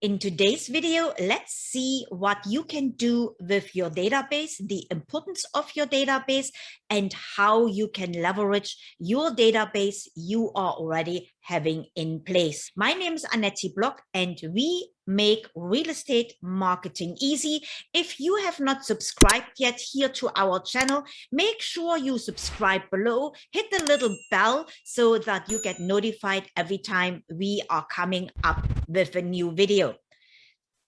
In today's video, let's see what you can do with your database, the importance of your database, and how you can leverage your database. You are already having in place. My name is Annette Block, and we make real estate marketing easy. If you have not subscribed yet here to our channel, make sure you subscribe below, hit the little bell so that you get notified every time we are coming up with a new video.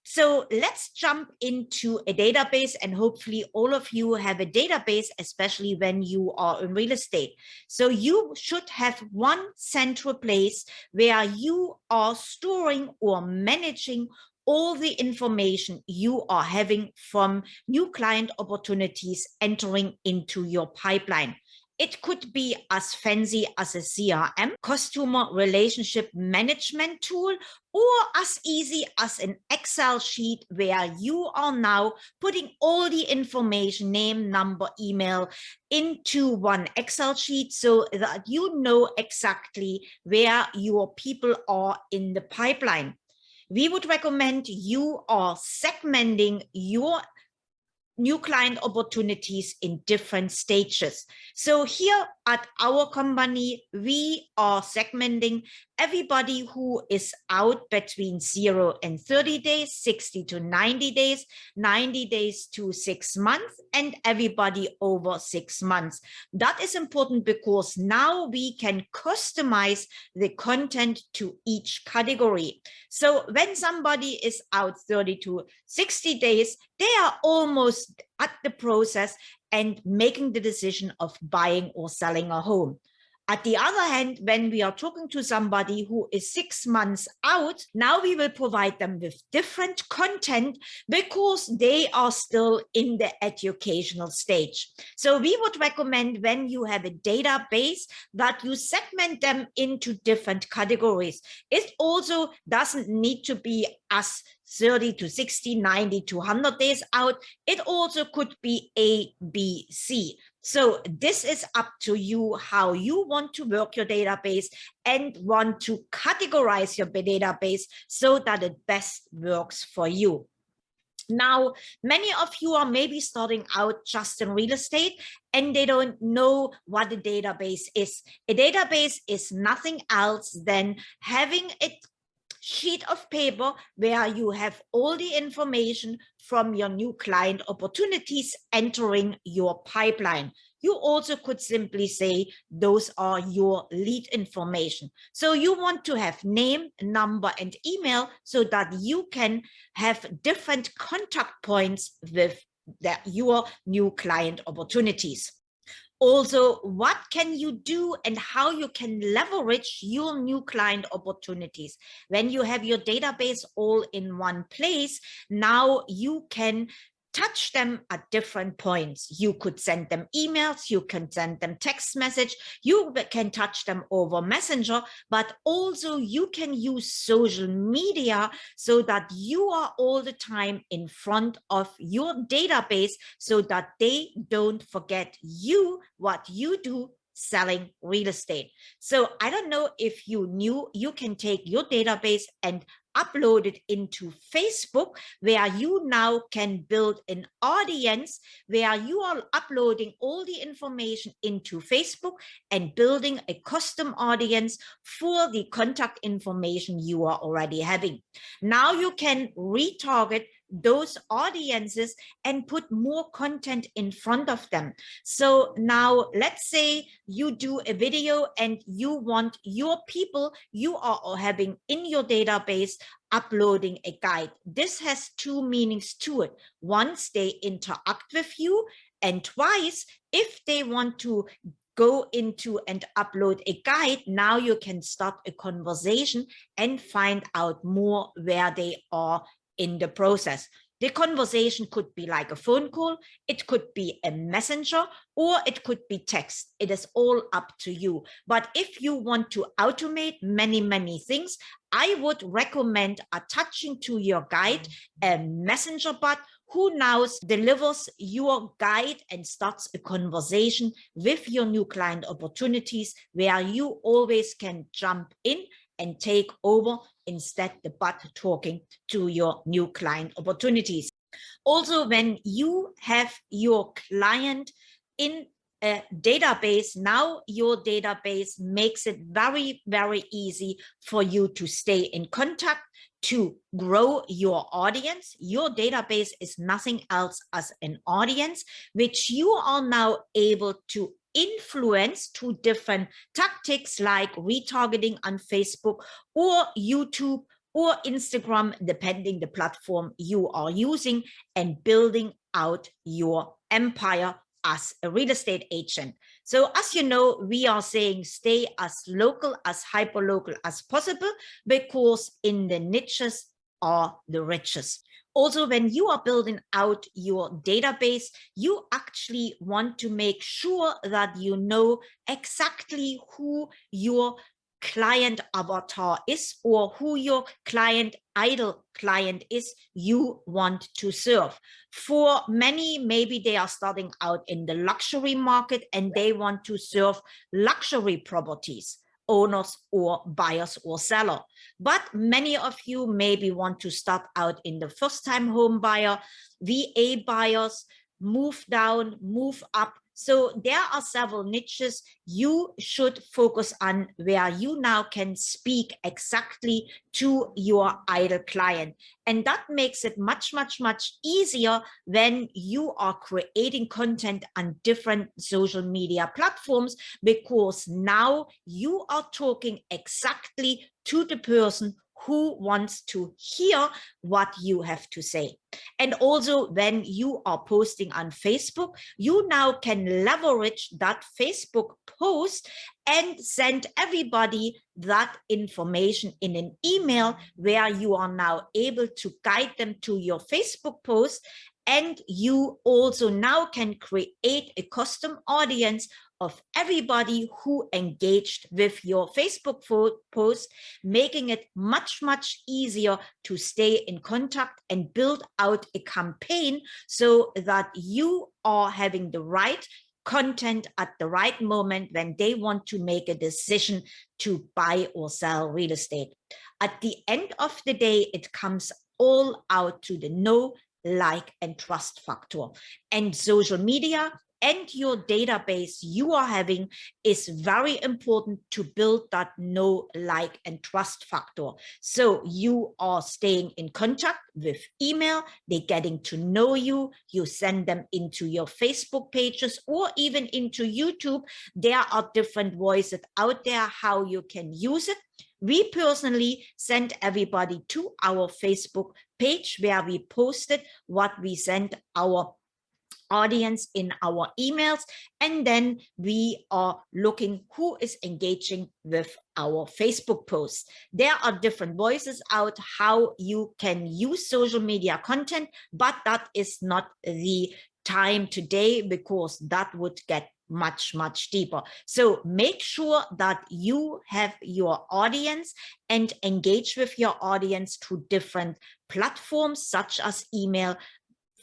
So let's jump into a database and hopefully all of you have a database, especially when you are in real estate. So you should have one central place where you are storing or managing all the information you are having from new client opportunities entering into your pipeline. It could be as fancy as a CRM, customer relationship management tool, or as easy as an Excel sheet where you are now putting all the information, name, number, email into one Excel sheet so that you know exactly where your people are in the pipeline. We would recommend you are segmenting your new client opportunities in different stages. So here at our company, we are segmenting everybody who is out between 0 and 30 days, 60 to 90 days, 90 days to six months, and everybody over six months. That is important because now we can customize the content to each category. So when somebody is out 30 to 60 days, they are almost at the process and making the decision of buying or selling a home. At the other hand, when we are talking to somebody who is six months out, now we will provide them with different content because they are still in the educational stage. So we would recommend when you have a database that you segment them into different categories. It also doesn't need to be as 30 to 60, 90 to 100 days out. It also could be A, B, C. So this is up to you how you want to work your database and want to categorize your database so that it best works for you. Now, many of you are maybe starting out just in real estate and they don't know what a database is. A database is nothing else than having a sheet of paper where you have all the information from your new client opportunities entering your pipeline. You also could simply say those are your lead information. So you want to have name, number, and email so that you can have different contact points with the, your new client opportunities also what can you do and how you can leverage your new client opportunities? When you have your database all in one place now you can touch them at different points. You could send them emails, you can send them text message, you can touch them over messenger, but also you can use social media so that you are all the time in front of your database so that they don't forget you, what you do selling real estate. So I don't know if you knew you can take your database and upload it into Facebook, where you now can build an audience where you are uploading all the information into Facebook and building a custom audience for the contact information you are already having. Now you can retarget those audiences and put more content in front of them. So now let's say you do a video and you want your people you are having in your database uploading a guide. This has two meanings to it. Once they interact with you and twice, if they want to go into and upload a guide, now you can start a conversation and find out more where they are in the process. The conversation could be like a phone call, it could be a messenger, or it could be text. It is all up to you. But if you want to automate many, many things, I would recommend attaching to your guide a messenger bot who now delivers your guide and starts a conversation with your new client opportunities where you always can jump in and take over instead the bot talking to your new client opportunities. Also, when you have your client in a database, now your database makes it very, very easy for you to stay in contact, to grow your audience. Your database is nothing else as an audience, which you are now able to influence to different tactics like retargeting on Facebook or YouTube or Instagram, depending the platform you are using and building out your empire as a real estate agent. So as you know, we are saying stay as local, as hyper local as possible, because in the niches are the richest. Also, when you are building out your database, you actually want to make sure that you know exactly who your client avatar is or who your client ideal client is you want to serve. For many, maybe they are starting out in the luxury market and they want to serve luxury properties owners or buyers or seller. But many of you maybe want to start out in the first time home buyer, VA buyers, move down, move up, so there are several niches you should focus on where you now can speak exactly to your ideal client. And that makes it much, much, much easier when you are creating content on different social media platforms, because now you are talking exactly to the person who wants to hear what you have to say. And also when you are posting on Facebook, you now can leverage that Facebook post and send everybody that information in an email where you are now able to guide them to your Facebook post and you also now can create a custom audience of everybody who engaged with your Facebook post, making it much, much easier to stay in contact and build out a campaign so that you are having the right content at the right moment when they want to make a decision to buy or sell real estate. At the end of the day, it comes all out to the know, like, and trust factor. And social media and your database you are having is very important to build that know, like, and trust factor. So you are staying in contact with email, they're getting to know you, you send them into your Facebook pages or even into YouTube. There are different voices out there how you can use it. We personally send everybody to our Facebook page where we posted what we sent our audience in our emails and then we are looking who is engaging with our Facebook posts. There are different voices out how you can use social media content, but that is not the time today because that would get much, much deeper. So make sure that you have your audience and engage with your audience through different platforms such as email,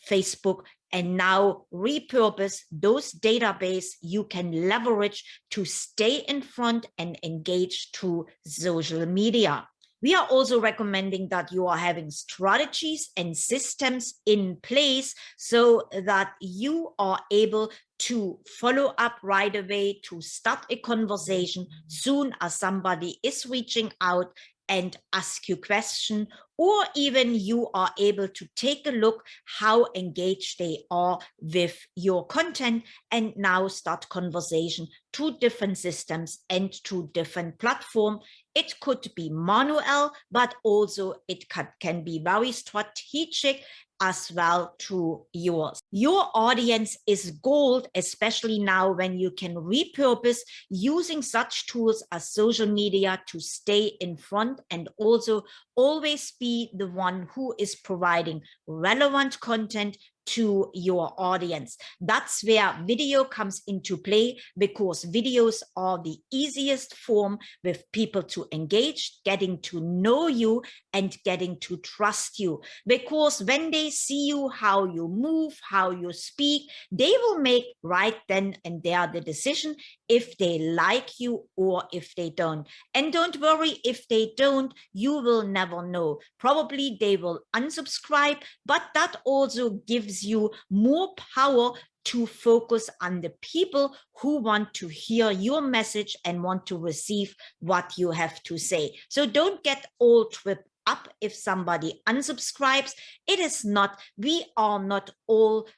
Facebook, and now repurpose those database you can leverage to stay in front and engage through social media. We are also recommending that you are having strategies and systems in place so that you are able to follow up right away, to start a conversation soon as somebody is reaching out and ask you question or even you are able to take a look how engaged they are with your content and now start conversation to different systems and to different platform it could be manual but also it can, be very strategic as well to yours. Your audience is gold, especially now when you can repurpose using such tools as social media to stay in front and also always be the one who is providing relevant content to your audience. That's where video comes into play because videos are the easiest form with people to engage, getting to know you and getting to trust you. Because when they see you, how you move, how you speak, they will make right then and there the decision if they like you or if they don't. And don't worry, if they don't, you will never know. Probably they will unsubscribe, but that also gives you more power to focus on the people who want to hear your message and want to receive what you have to say. So don't get all tripped up if somebody unsubscribes. It is not, we are not all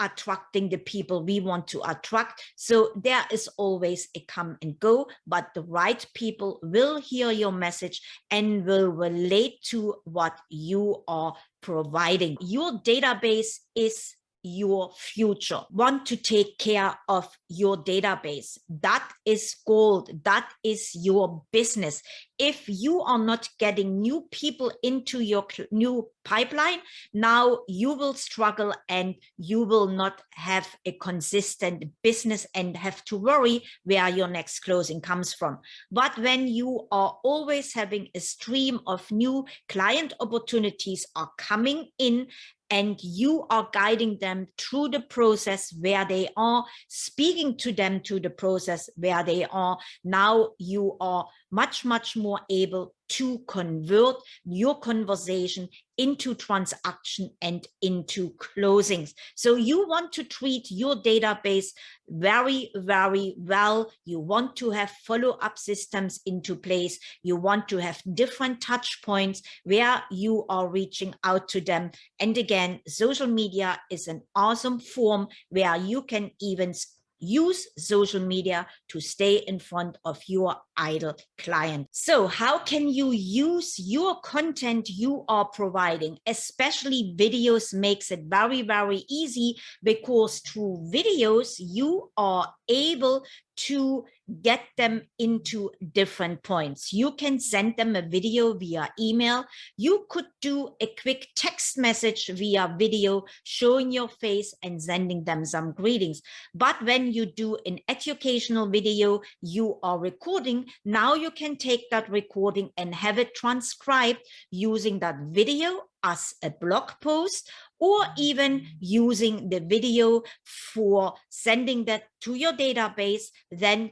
attracting the people we want to attract. So there is always a come and go, but the right people will hear your message and will relate to what you are providing. Your database is your future. Want to take care of your database. That is gold. That is your business. If you are not getting new people into your new pipeline now you will struggle and you will not have a consistent business and have to worry where your next closing comes from. But when you are always having a stream of new client opportunities are coming in and you are guiding them through the process where they are speaking to them to the process where they are. Now you are much much more able to convert your conversation into transaction and into closings. So you want to treat your database very, very well. You want to have follow-up systems into place. You want to have different touch points where you are reaching out to them. And again, social media is an awesome form where you can even use social media to stay in front of your ideal client. So how can you use your content you are providing, especially videos makes it very, very easy because through videos, you are able to get them into different points. You can send them a video via email. You could do a quick text message via video showing your face and sending them some greetings. But when you do an educational video, you are recording. Now you can take that recording and have it transcribed using that video as a blog post or even using the video for sending that to your database, then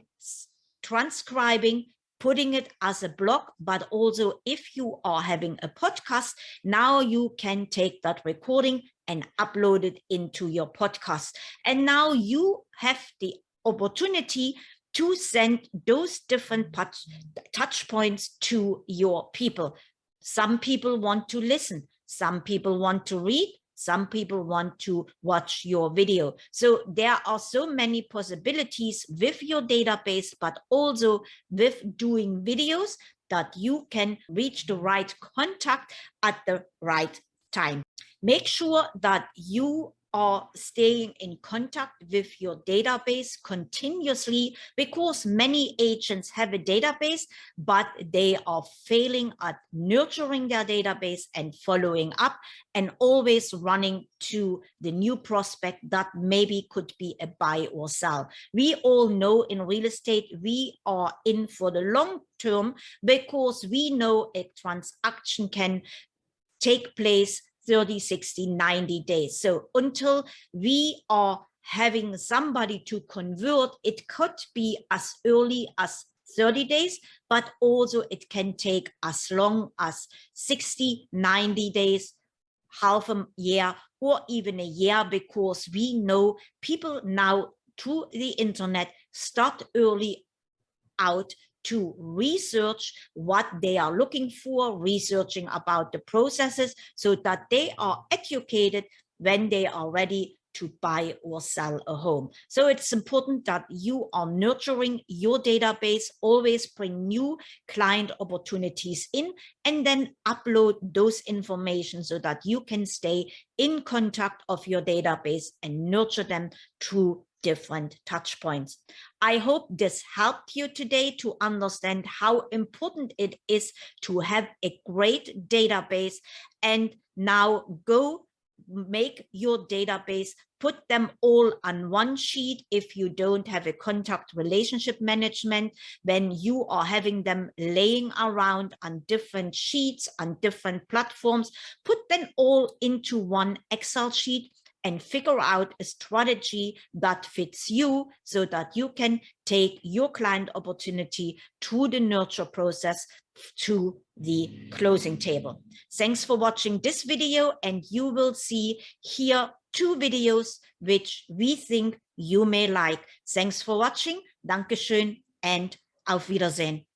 transcribing, putting it as a blog, but also if you are having a podcast, now you can take that recording and upload it into your podcast. And now you have the opportunity to send those different touch, touch points to your people. Some people want to listen. Some people want to read. Some people want to watch your video. So there are so many possibilities with your database, but also with doing videos that you can reach the right contact at the right time. Make sure that you are staying in contact with your database continuously because many agents have a database, but they are failing at nurturing their database and following up and always running to the new prospect that maybe could be a buy or sell. We all know in real estate, we are in for the long term because we know a transaction can take place 30, 60, 90 days. So until we are having somebody to convert, it could be as early as 30 days, but also it can take as long as 60, 90 days, half a year, or even a year, because we know people now through the internet start early out to research what they are looking for, researching about the processes so that they are educated when they are ready to buy or sell a home. So it's important that you are nurturing your database, always bring new client opportunities in, and then upload those information so that you can stay in contact of your database and nurture them through different touch points. I hope this helped you today to understand how important it is to have a great database. And now go make your database put them all on one sheet. If you don't have a contact relationship management when you are having them laying around on different sheets on different platforms. Put them all into one excel sheet and figure out a strategy that fits you so that you can take your client opportunity to the nurture process to the closing table. Thanks for watching this video and you will see here two videos which we think you may like. Thanks for watching. Dankeschön and auf Wiedersehen.